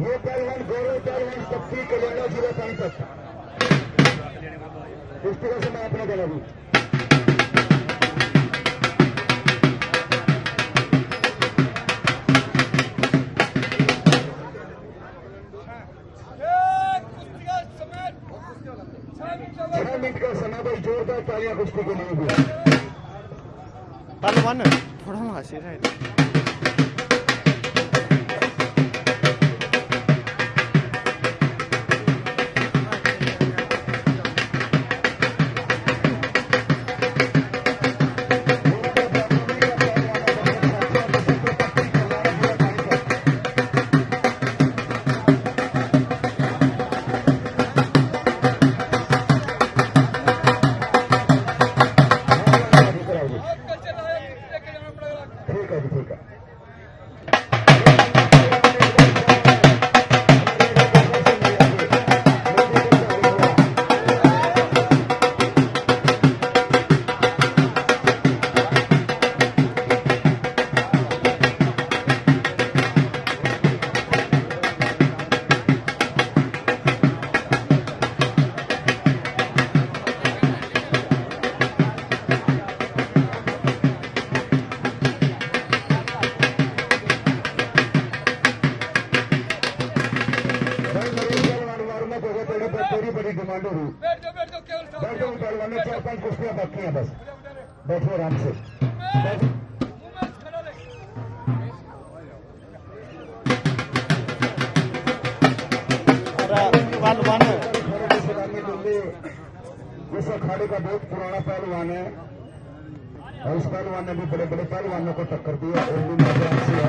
ये पहलवान गौरव पहलवान शक्ति कल्याण जिला पानीपत कुश्ती का समय आपने देना भी छह मिनट का समय भाई, जोरदार तालियाँ कुश्ती के लिए पहलवान थोड़ा राहिलं ठीक है जी ठीक है डिमांड हो बैठ पहलवान चार पाँच कुश्तियाँ बाकी हैं बस। बैठो आराम से। इस अखाड़े का बहुत पुराना पहलवान है। और इस पहलवान ने भी बड़े बड़े पहलवानों को टक्कर दी है और भी है।